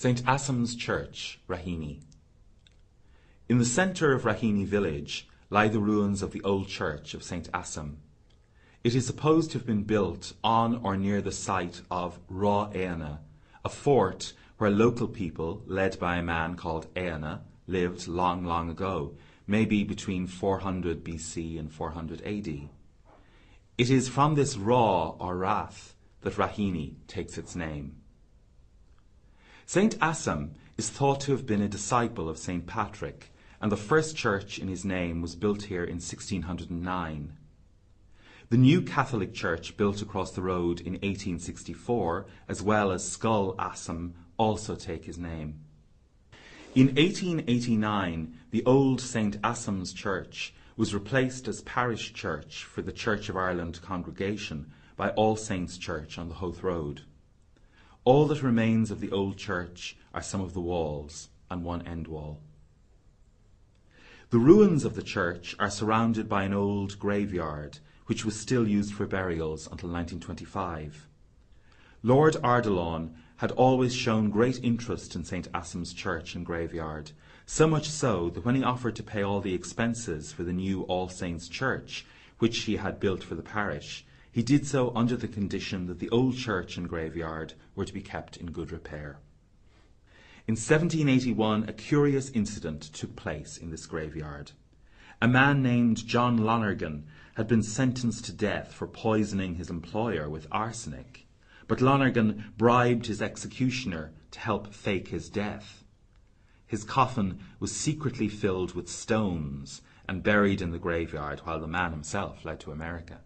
St. Assam's Church, Raheny. In the centre of Raheny village lie the ruins of the old church of St. Assam. It is supposed to have been built on or near the site of Rá Éanna, a fort where local people, led by a man called Éanna, lived long, long ago, maybe between 400 BC and 400 AD. It is from this Rá or Rath that Raheny takes its name. St. Assam is thought to have been a disciple of St. Patrick, and the first church in his name was built here in 1609. The new Catholic church built across the road in 1864, as well as Scoil Assaim, also take his name. In 1889, the old St. Assam's Church was replaced as parish church for the Church of Ireland congregation by All Saints Church on the Howth Road. All that remains of the old church are some of the walls and one end wall. The ruins of the church are surrounded by an old graveyard, which was still used for burials until 1925. Lord Ardilaun had always shown great interest in St. Assam's church and graveyard, so much so that when he offered to pay all the expenses for the new All Saints church, which he had built for the parish, he did so under the condition that the old church and graveyard were to be kept in good repair. In 1781 a curious incident took place in this graveyard. A man named John Lonergan had been sentenced to death for poisoning his employer with arsenic, but Lonergan bribed his executioner to help fake his death. His coffin was secretly filled with stones and buried in the graveyard while the man himself fled to America.